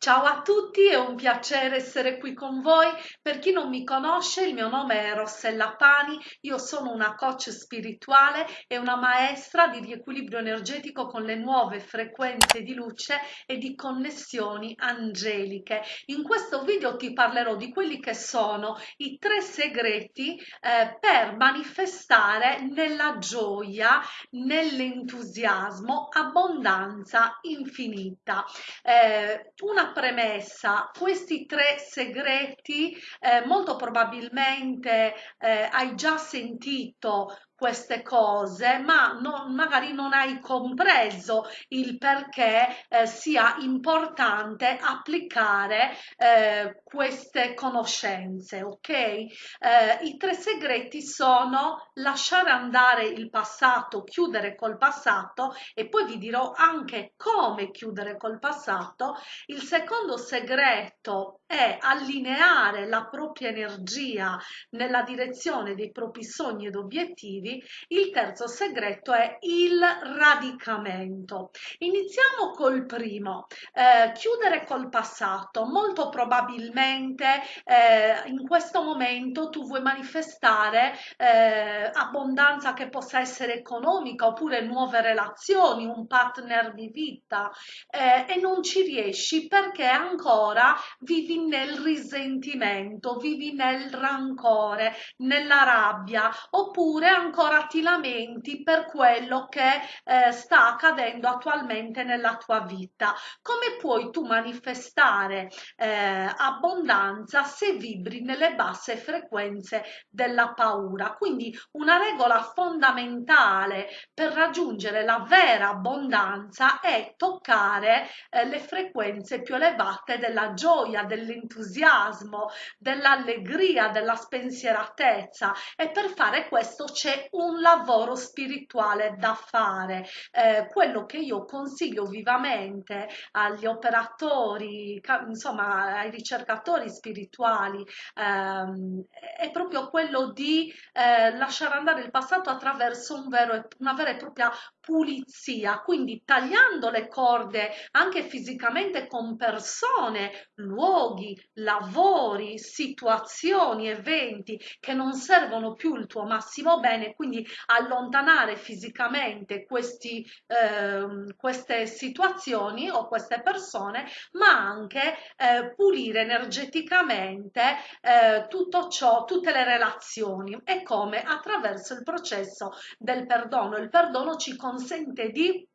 Ciao a tutti, è un piacere essere qui con voi. Per chi non mi conosce, il mio nome è Rossella Pani, io sono una coach spirituale e una maestra di riequilibrio energetico con le nuove frequenze di luce e di connessioni angeliche. In questo video ti parlerò di quelli che sono i tre segreti eh, per manifestare nella gioia, nell'entusiasmo, abbondanza infinita. Eh, una premessa, questi tre segreti eh, molto probabilmente eh, hai già sentito queste cose, ma non, magari non hai compreso il perché eh, sia importante applicare eh, queste conoscenze, ok? Eh, I tre segreti sono lasciare andare il passato, chiudere col passato e poi vi dirò anche come chiudere col passato. Il secondo segreto è allineare la propria energia nella direzione dei propri sogni ed obiettivi. Il terzo segreto è il radicamento. Iniziamo col primo, eh, chiudere col passato. Molto probabilmente eh, in questo momento tu vuoi manifestare eh, abbondanza che possa essere economica oppure nuove relazioni, un partner di vita eh, e non ci riesci perché ancora vivi nel risentimento, vivi nel rancore, nella rabbia oppure ancora ti lamenti per quello che eh, sta accadendo attualmente nella tua vita. Come puoi tu manifestare eh, abbondanza se vibri nelle basse frequenze della paura? Quindi una regola fondamentale per raggiungere la vera abbondanza è toccare eh, le frequenze più elevate della gioia, dell'entusiasmo, dell'allegria, della spensieratezza e per fare questo c'è un lavoro spirituale da fare. Eh, quello che io consiglio vivamente agli operatori, insomma ai ricercatori spirituali, ehm, è proprio quello di eh, lasciare andare il passato attraverso un vero, una vera e propria pulizia, quindi tagliando le corde anche fisicamente con persone, luoghi, lavori, situazioni, eventi che non servono più il tuo massimo bene, quindi allontanare fisicamente questi, eh, queste situazioni o queste persone, ma anche eh, pulire energeticamente eh, tutto ciò, tutte le relazioni e come attraverso il processo del perdono. Il perdono ci consente di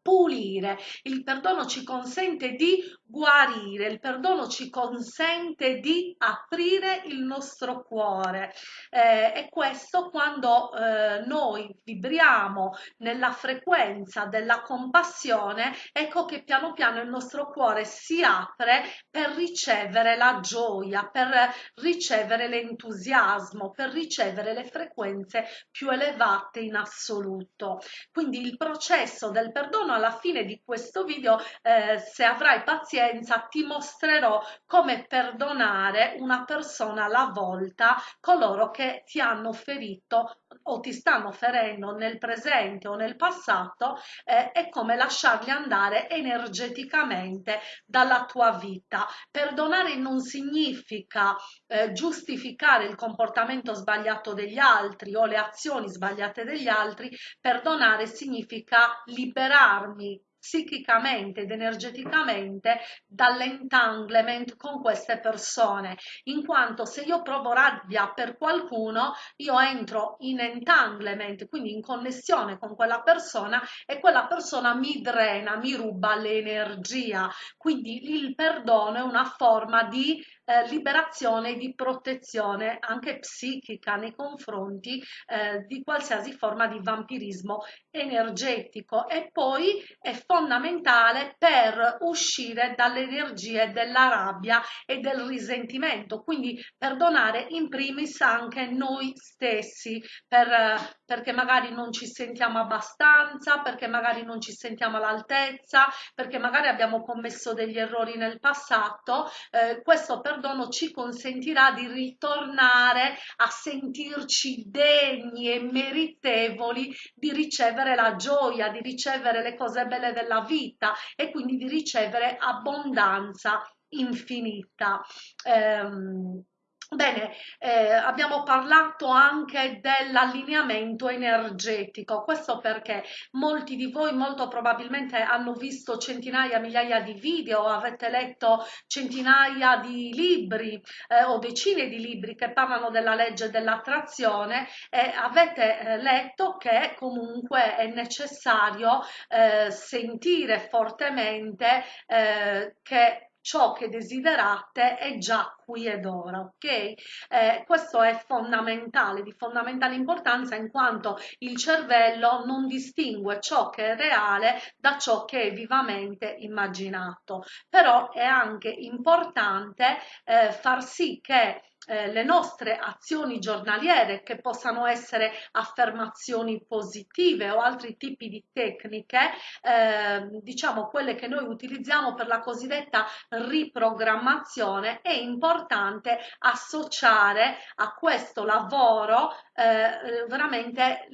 pulire, il perdono ci consente di guarire, il perdono ci consente di aprire il nostro cuore eh, e questo quando eh, noi vibriamo nella frequenza della compassione, ecco che piano piano il nostro cuore si apre per ricevere la gioia, per ricevere l'entusiasmo, per ricevere le frequenze più elevate in assoluto. Quindi il processo del perdono alla fine di questo video, eh, se avrai pazienza, ti mostrerò come perdonare una persona alla volta, coloro che ti hanno ferito o ti stanno ferendo nel presente o nel passato eh, e come lasciarli andare energeticamente dalla tua vita. Perdonare non significa eh, giustificare il comportamento sbagliato degli altri o le azioni sbagliate degli altri, perdonare significa liberarmi psichicamente ed energeticamente dall'entanglement con queste persone in quanto se io provo rabbia per qualcuno io entro in entanglement quindi in connessione con quella persona e quella persona mi drena mi ruba l'energia. Quindi il perdono è una forma di eh, liberazione e di protezione anche psichica nei confronti eh, di qualsiasi forma di vampirismo energetico. E poi è fondamentale per uscire dalle energie della rabbia e del risentimento. Quindi perdonare in primis anche noi stessi per, perché magari non ci sentiamo abbastanza perché magari non ci sentiamo all'altezza perché magari abbiamo commesso degli errori nel passato eh, questo per perdono ci consentirà di ritornare a sentirci degni e meritevoli di ricevere la gioia, di ricevere le cose belle della vita e quindi di ricevere abbondanza infinita. Um, Bene, eh, abbiamo parlato anche dell'allineamento energetico, questo perché molti di voi molto probabilmente hanno visto centinaia, migliaia di video, avete letto centinaia di libri eh, o decine di libri che parlano della legge dell'attrazione e avete eh, letto che comunque è necessario eh, sentire fortemente eh, che ciò che desiderate è già qui ed ora, ok? Eh, questo è fondamentale, di fondamentale importanza in quanto il cervello non distingue ciò che è reale da ciò che è vivamente immaginato, però è anche importante eh, far sì che eh, le nostre azioni giornaliere che possano essere affermazioni positive o altri tipi di tecniche eh, diciamo quelle che noi utilizziamo per la cosiddetta riprogrammazione è importante associare a questo lavoro eh, veramente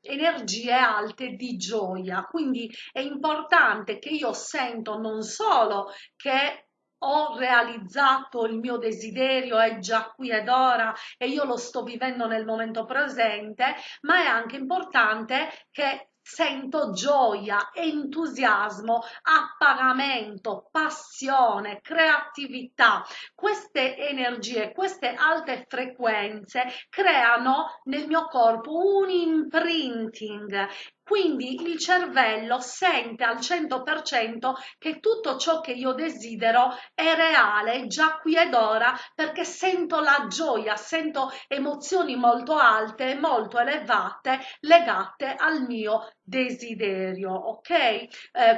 energie alte di gioia. Quindi è importante che io sento non solo che ho realizzato il mio desiderio, è già qui ed ora e io lo sto vivendo nel momento presente, ma è anche importante che sento gioia, entusiasmo, appagamento, passione, creatività. Queste energie, queste alte frequenze creano nel mio corpo un imprinting quindi il cervello sente al 100% che tutto ciò che io desidero è reale, già qui ed ora, perché sento la gioia, sento emozioni molto alte, molto elevate, legate al mio desiderio, ok? Eh,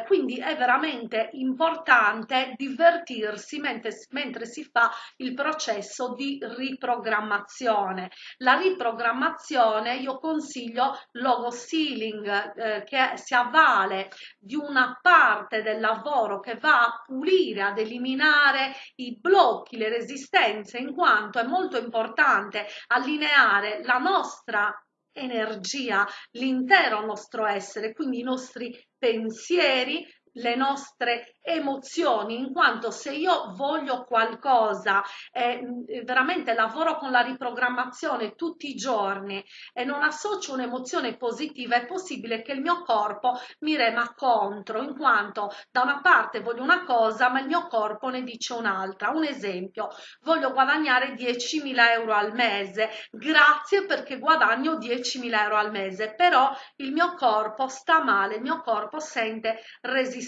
quindi è veramente importante divertirsi mentre, mentre si fa il processo di riprogrammazione. La riprogrammazione io consiglio logo sealing, eh, che si avvale di una parte del lavoro che va a pulire, ad eliminare i blocchi, le resistenze, in quanto è molto importante allineare la nostra energia, l'intero nostro essere, quindi i nostri pensieri, le nostre emozioni in quanto se io voglio qualcosa e eh, veramente lavoro con la riprogrammazione tutti i giorni e non associo un'emozione positiva è possibile che il mio corpo mi rema contro in quanto da una parte voglio una cosa ma il mio corpo ne dice un'altra. Un esempio voglio guadagnare 10.000 euro al mese. Grazie perché guadagno 10.000 euro al mese però il mio corpo sta male il mio corpo sente resistenza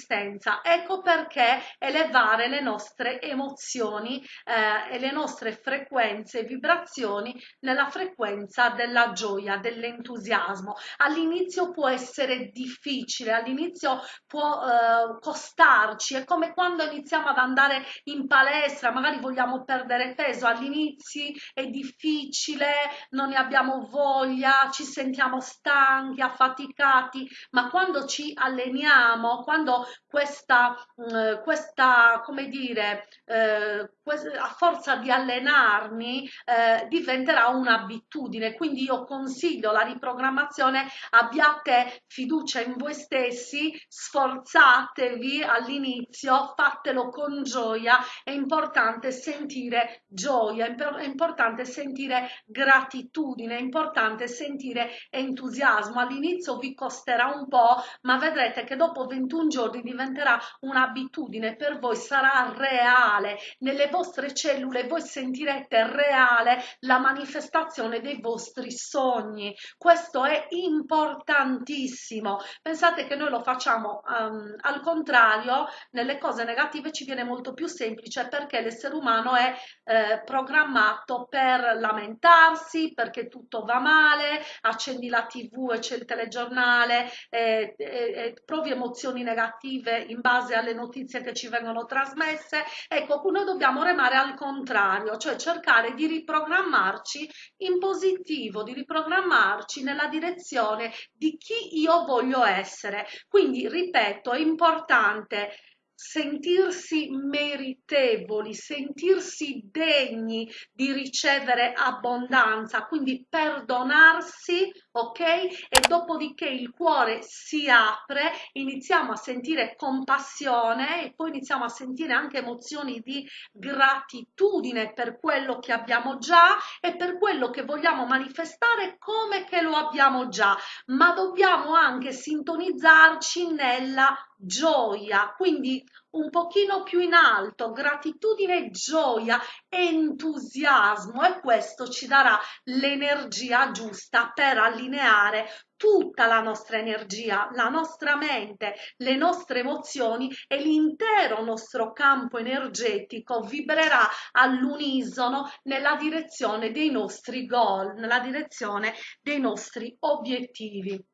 ecco perché elevare le nostre emozioni eh, e le nostre frequenze e vibrazioni nella frequenza della gioia, dell'entusiasmo. All'inizio può essere difficile, all'inizio può eh, costarci, è come quando iniziamo ad andare in palestra, magari vogliamo perdere peso, all'inizio è difficile, non ne abbiamo voglia, ci sentiamo stanchi, affaticati, ma quando ci alleniamo, quando questa eh, questa, come dire, eh, a forza di allenarmi eh, diventerà un'abitudine. Quindi io consiglio la riprogrammazione, abbiate fiducia in voi stessi, sforzatevi all'inizio, fatelo con gioia, è importante sentire gioia, è importante sentire gratitudine, è importante sentire entusiasmo. All'inizio vi costerà un po', ma vedrete che dopo 21 giorni diventerà una un'abitudine per voi sarà reale, nelle vostre cellule voi sentirete reale la manifestazione dei vostri sogni. Questo è importantissimo. Pensate che noi lo facciamo um, al contrario, nelle cose negative ci viene molto più semplice perché l'essere umano è eh, programmato per lamentarsi, perché tutto va male, accendi la tv e c'è il telegiornale, eh, eh, provi emozioni negative in base alle notizie che ci vengono trasmesse. Ecco, noi dobbiamo remare al contrario, cioè cercare di riprogrammarci in positivo, di riprogrammarci nella direzione di chi io voglio essere. Quindi, ripeto, è importante sentirsi meritevoli, sentirsi degni di ricevere abbondanza, quindi perdonarsi, ok? E dopodiché il cuore si apre, iniziamo a sentire compassione e poi iniziamo a sentire anche emozioni di gratitudine per quello che abbiamo già e per quello che vogliamo manifestare come che lo abbiamo già, ma dobbiamo anche sintonizzarci nella gioia, quindi un pochino più in alto, gratitudine, gioia, entusiasmo e questo ci darà l'energia giusta per allineare tutta la nostra energia, la nostra mente, le nostre emozioni e l'intero nostro campo energetico vibrerà all'unisono nella direzione dei nostri goal, nella direzione dei nostri obiettivi.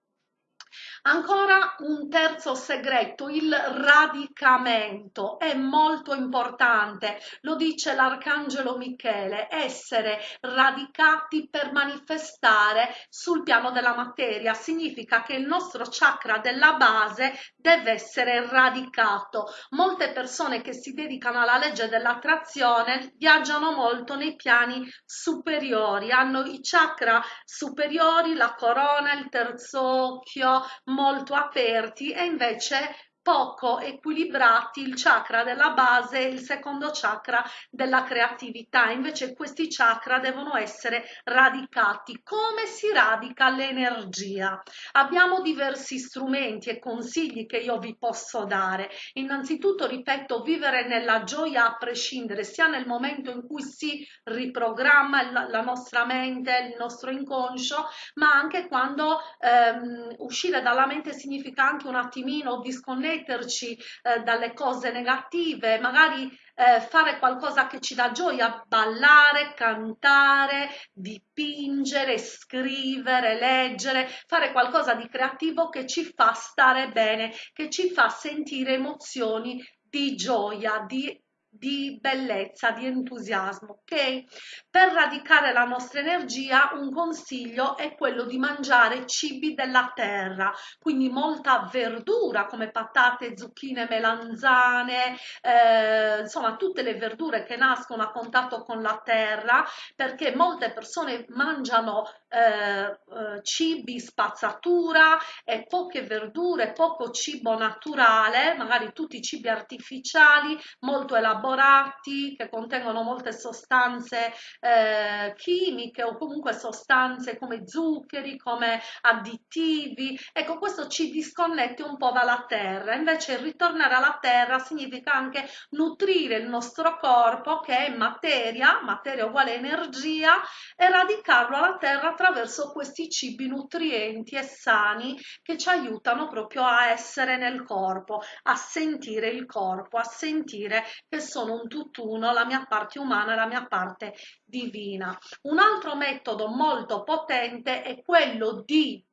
Ancora un terzo segreto, il radicamento è molto importante, lo dice l'arcangelo Michele, essere radicati per manifestare sul piano della materia, significa che il nostro chakra della base deve essere radicato. Molte persone che si dedicano alla legge dell'attrazione viaggiano molto nei piani superiori, hanno i chakra superiori, la corona, il terzo occhio, molto aperti e invece poco equilibrati il chakra della base e il secondo chakra della creatività. Invece questi chakra devono essere radicati. Come si radica l'energia? Abbiamo diversi strumenti e consigli che io vi posso dare. Innanzitutto, ripeto, vivere nella gioia a prescindere, sia nel momento in cui si riprogramma la, nostra mente, il nostro inconscio, ma anche quando ehm, uscire dalla mente significa anche un attimino disconnettere disconnetterci eh, dalle cose negative, magari eh, fare qualcosa che ci dà gioia, ballare, cantare, dipingere, scrivere, leggere, fare qualcosa di creativo che ci fa stare bene, che ci fa sentire emozioni di gioia, di di bellezza, di entusiasmo, ok? Per radicare la nostra energia un consiglio è quello di mangiare cibi della terra, quindi molta verdura come patate, zucchine, melanzane, eh, insomma tutte le verdure che nascono a contatto con la terra, perché molte persone mangiano eh, eh, cibi spazzatura e poche verdure, poco cibo naturale, magari tutti cibi artificiali, molto elaborati elaborati che contengono molte sostanze eh, chimiche o comunque sostanze come zuccheri, come additivi. Ecco, questo ci disconnette un po' dalla terra. Invece ritornare alla terra significa anche nutrire il nostro corpo che è materia, materia uguale energia, e radicarlo alla terra attraverso questi cibi nutrienti e sani che ci aiutano proprio a essere nel corpo, a sentire il corpo, a sentire che sono un tutt'uno, la mia parte umana e la mia parte divina. Un altro metodo molto potente è quello di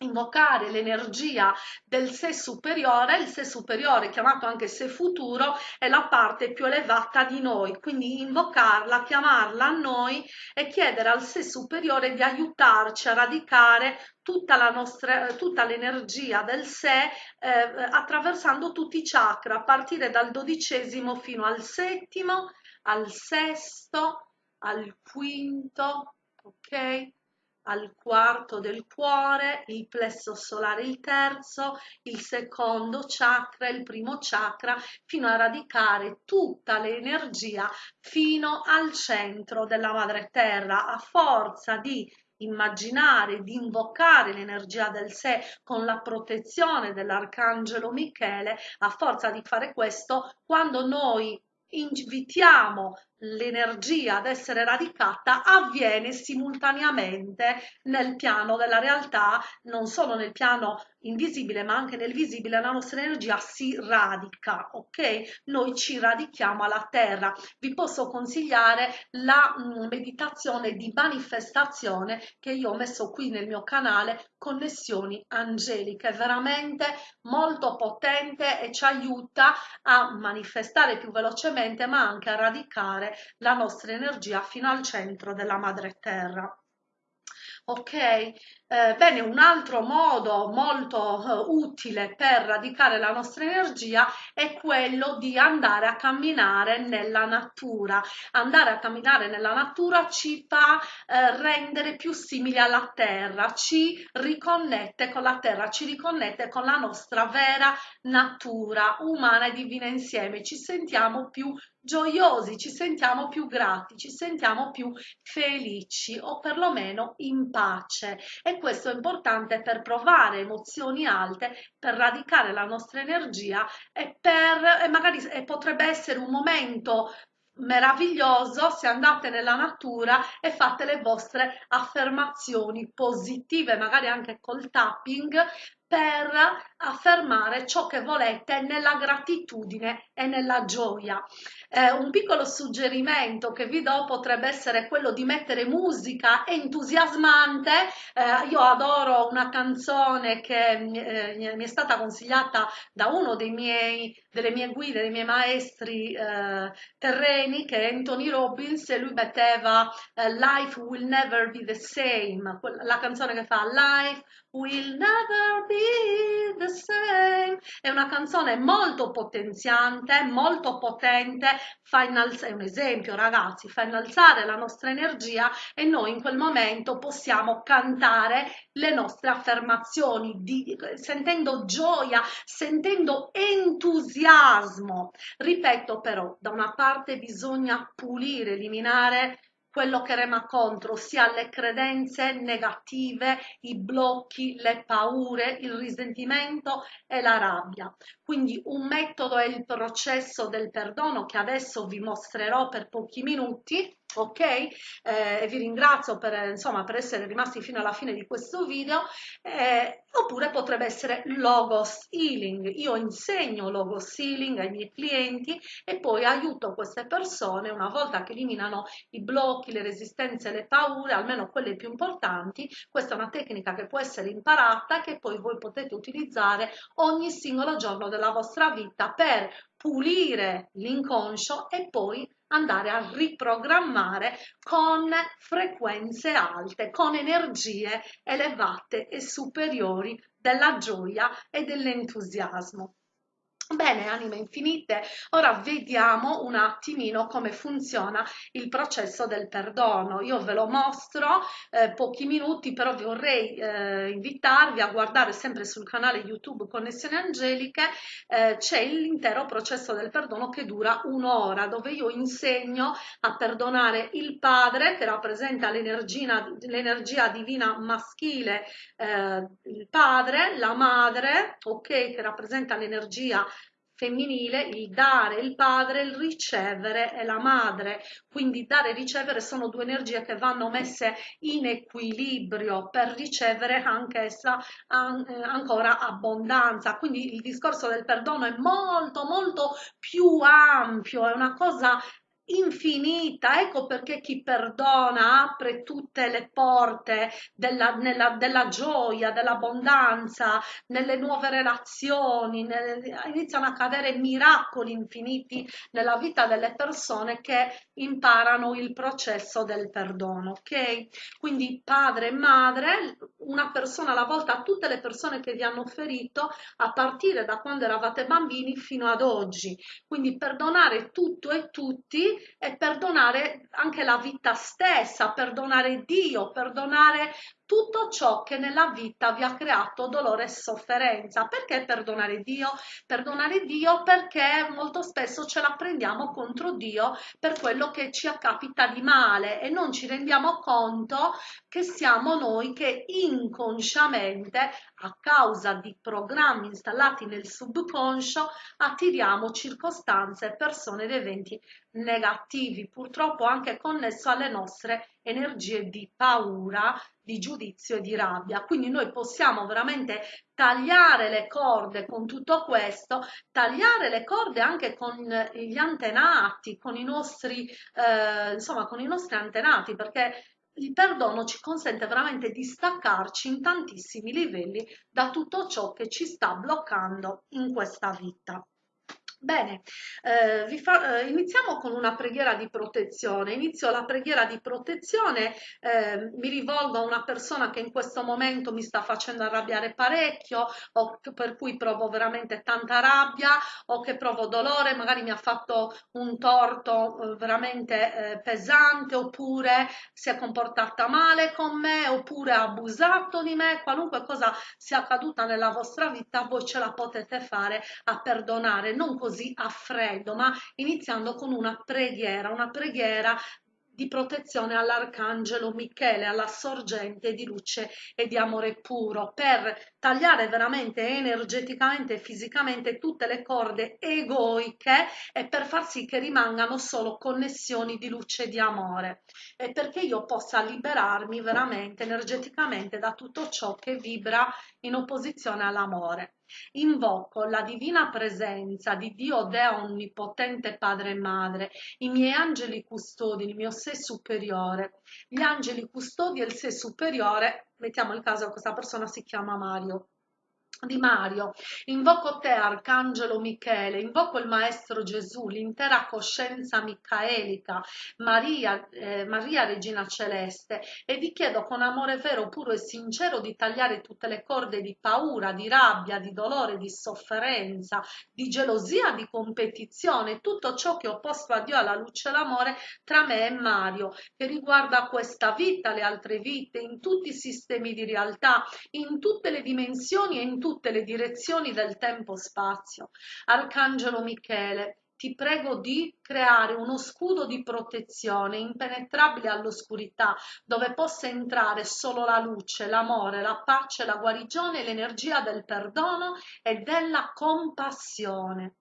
invocare l'energia del sé superiore, il sé superiore chiamato anche sé futuro è la parte più elevata di noi, quindi invocarla, chiamarla a noi e chiedere al sé superiore di aiutarci a radicare tutta la nostra tutta l'energia del sé eh, attraversando tutti i chakra a partire dal dodicesimo fino al settimo, al sesto, al quinto, ok? Al quarto del cuore, il plesso solare il terzo, il secondo chakra, il primo chakra, fino a radicare tutta l'energia fino al centro della madre terra, a forza di immaginare, di invocare l'energia del sé con la protezione dell'arcangelo Michele, a forza di fare questo, quando noi invitiamo l'energia ad essere radicata avviene simultaneamente nel piano della realtà, non solo nel piano invisibile ma anche nel visibile, la nostra energia si radica, ok? Noi ci radichiamo alla terra. Vi posso consigliare la mm, meditazione di manifestazione che io ho messo qui nel mio canale, Connessioni Angeliche, veramente molto potente e ci aiuta a manifestare più velocemente ma anche a radicare la nostra energia fino al centro della madre terra. ok? Eh, bene, un altro modo molto eh, utile per radicare la nostra energia è quello di andare a camminare nella natura. Andare a camminare nella natura ci fa eh, rendere più simili alla terra, ci riconnette con la terra, ci riconnette con la nostra vera natura umana e divina insieme, ci sentiamo più gioiosi, ci sentiamo più grati, ci sentiamo più felici o perlomeno in pace. E questo è importante per provare emozioni alte, per radicare la nostra energia e per e magari e potrebbe essere un momento meraviglioso se andate nella natura e fate le vostre affermazioni positive, magari anche col tapping, per affermare ciò che volete nella gratitudine e nella gioia. Eh, un piccolo suggerimento che vi do potrebbe essere quello di mettere musica entusiasmante. Eh, io adoro una canzone che eh, mi è stata consigliata da uno dei miei, delle mie guide, dei miei maestri eh, terreni, che è Anthony Robbins, e lui metteva eh, Life will never be the same, la canzone che fa Life will never be the same. È una canzone molto potenziante, molto potente, fa innalzare, è un esempio ragazzi, fa innalzare la nostra energia e noi in quel momento possiamo cantare le nostre affermazioni, di, sentendo gioia, sentendo entusiasmo. Ripeto però, da una parte bisogna pulire, eliminare quello che rema contro, ossia le credenze negative, i blocchi, le paure, il risentimento e la rabbia. Quindi un metodo è il processo del perdono che adesso vi mostrerò per pochi minuti ok? Eh, vi ringrazio per, insomma, per essere rimasti fino alla fine di questo video. Eh, oppure potrebbe essere logos healing. Io insegno logos healing ai miei clienti e poi aiuto queste persone una volta che eliminano i blocchi le resistenze le paure almeno quelle più importanti questa è una tecnica che può essere imparata che poi voi potete utilizzare ogni singolo giorno della vostra vita per pulire l'inconscio e poi andare a riprogrammare con frequenze alte, con energie elevate e superiori della gioia e dell'entusiasmo. Bene, anime infinite, ora vediamo un attimino come funziona il processo del perdono. Io ve lo mostro eh, pochi minuti, però vorrei eh, invitarvi a guardare sempre sul canale YouTube Connessioni Angeliche, eh, c'è l'intero processo del perdono che dura un'ora, dove io insegno a perdonare il Padre che rappresenta l'energia divina maschile, eh, il Padre, la Madre, ok, che rappresenta l'energia femminile, il dare, il padre, il ricevere e la madre. Quindi dare e ricevere sono due energie che vanno messe in equilibrio per ricevere anch'essa an eh, ancora abbondanza. Quindi il discorso del perdono è molto molto più ampio, è una cosa infinita. Ecco perché chi perdona apre tutte le porte della, nella, della gioia, dell'abbondanza, nelle nuove relazioni, nel, iniziano a cadere miracoli infiniti nella vita delle persone che imparano il processo del perdono. Ok? Quindi padre e madre, una persona alla volta, tutte le persone che vi hanno ferito a partire da quando eravate bambini fino ad oggi. Quindi perdonare tutto e tutti e perdonare anche la vita stessa, perdonare Dio, perdonare tutto ciò che nella vita vi ha creato dolore e sofferenza. Perché perdonare Dio? Perdonare Dio perché molto spesso ce la prendiamo contro Dio per quello che ci capita di male e non ci rendiamo conto che siamo noi che inconsciamente a causa di programmi installati nel subconscio attiriamo circostanze, persone ed eventi negativi, purtroppo anche connesso alle nostre energie di paura, di giudizio e di rabbia. Quindi noi possiamo veramente tagliare le corde con tutto questo, tagliare le corde anche con gli antenati, con i nostri, eh, insomma, con i nostri antenati, perché il perdono ci consente veramente di staccarci in tantissimi livelli da tutto ciò che ci sta bloccando in questa vita. Bene, eh, eh, iniziamo con una preghiera di protezione. Inizio la preghiera di protezione, eh, mi rivolgo a una persona che in questo momento mi sta facendo arrabbiare parecchio o per cui provo veramente tanta rabbia o che provo dolore, magari mi ha fatto un torto eh, veramente eh, pesante oppure si è comportata male con me oppure ha abusato di me, qualunque cosa sia accaduta nella vostra vita, voi ce la potete fare a perdonare, non così così a freddo, ma iniziando con una preghiera, una preghiera di protezione all'arcangelo Michele, alla sorgente di luce e di amore puro, per tagliare veramente energeticamente e fisicamente tutte le corde egoiche e per far sì che rimangano solo connessioni di luce e di amore e perché io possa liberarmi veramente energeticamente da tutto ciò che vibra in opposizione all'amore. Invoco la divina presenza di Dio Deo Onnipotente Padre e Madre, i miei angeli custodi, il mio sé superiore, gli angeli custodi e il sé superiore, mettiamo il caso che questa persona si chiama Mario di Mario, invoco te Arcangelo Michele, invoco il Maestro Gesù, l'intera coscienza micaelica, Maria, eh, Maria Regina Celeste e vi chiedo con amore vero, puro e sincero di tagliare tutte le corde di paura, di rabbia, di dolore, di sofferenza, di gelosia, di competizione, tutto ciò che ho posto a Dio alla luce e l'amore tra me e Mario, che riguarda questa vita, le altre vite, in tutti i sistemi di realtà, in tutte le dimensioni e in tutte le direzioni del tempo-spazio. Arcangelo Michele, ti prego di creare uno scudo di protezione impenetrabile all'oscurità, dove possa entrare solo la luce, l'amore, la pace, la guarigione, l'energia del perdono e della compassione.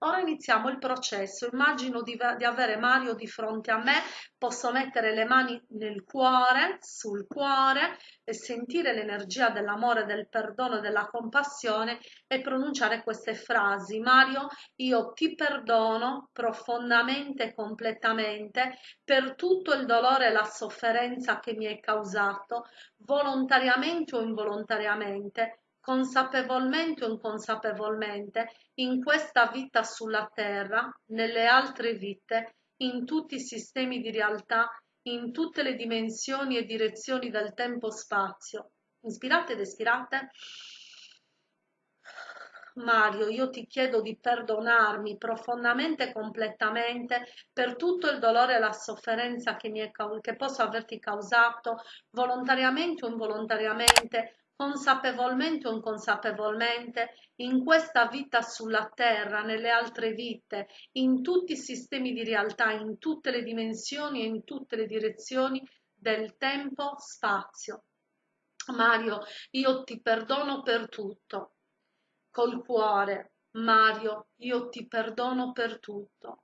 Ora iniziamo il processo. Immagino di, di, avere Mario di fronte a me, posso mettere le mani nel cuore, sul cuore e sentire l'energia dell'amore, del perdono e della compassione e pronunciare queste frasi. Mario, io ti perdono profondamente e completamente per tutto il dolore e la sofferenza che mi hai causato, volontariamente o involontariamente consapevolmente o inconsapevolmente, in questa vita sulla Terra, nelle altre vite, in tutti i sistemi di realtà, in tutte le dimensioni e direzioni del tempo-spazio. Inspirate ed espirate. Mario, io ti chiedo di perdonarmi profondamente e completamente per tutto il dolore e la sofferenza che, è, che posso averti causato, volontariamente o involontariamente, consapevolmente o inconsapevolmente, in questa vita sulla Terra, nelle altre vite, in tutti i sistemi di realtà, in tutte le dimensioni e in tutte le direzioni del tempo-spazio. Mario, io ti perdono per tutto. Col cuore, Mario, io ti perdono per tutto.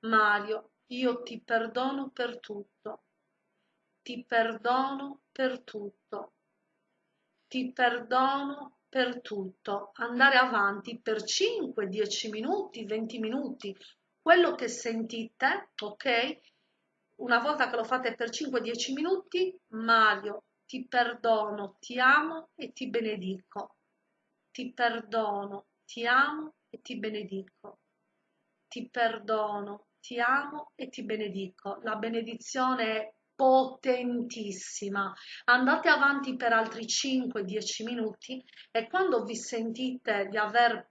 Mario, io ti perdono per tutto. Ti perdono per tutto ti perdono per tutto, andare avanti per 5, 10 minuti, 20 minuti, quello che sentite, ok? Una volta che lo fate per 5-10 minuti, Mario, ti perdono, ti amo e ti benedico. Ti perdono, ti amo e ti benedico. Ti perdono, ti amo e ti benedico. La benedizione è potentissima. Andate avanti per altri 5-10 minuti e quando vi sentite di aver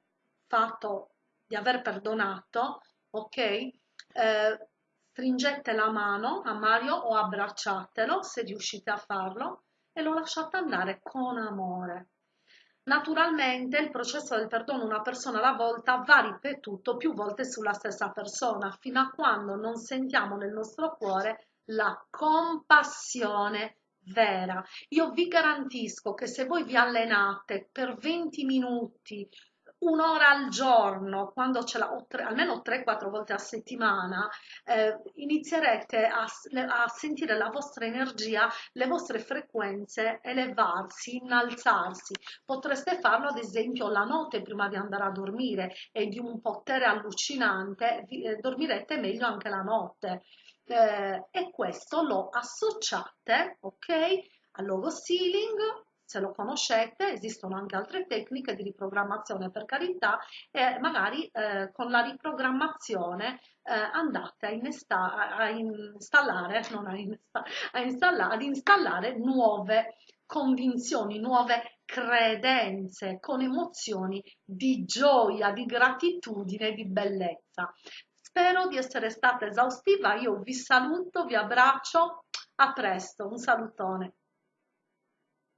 fatto, di aver perdonato, ok? Eh, stringete la mano a Mario o abbracciatelo se riuscite a farlo e lo lasciate andare con amore. Naturalmente il processo del perdono una persona alla volta va ripetuto più volte sulla stessa persona fino a quando non sentiamo nel nostro cuore la compassione vera. Io vi garantisco che se voi vi allenate per 20 minuti, un'ora al giorno, quando ce l'ha, tre, almeno 3-4 volte a settimana, eh, inizierete a, a, sentire la vostra energia, le vostre frequenze elevarsi, innalzarsi. Potreste farlo ad esempio la notte prima di andare a dormire e di un potere allucinante, vi, eh, dormirete meglio anche la notte eh, e questo lo associate ok al logo ceiling se lo conoscete, esistono anche altre tecniche di riprogrammazione per carità e magari eh, con la riprogrammazione eh, andate a, innesta a, installare, non a, insta a installare, ad installare nuove convinzioni, nuove credenze, con emozioni di gioia, di gratitudine, di bellezza. Spero di essere stata esaustiva, io vi saluto, vi abbraccio, a presto, un salutone.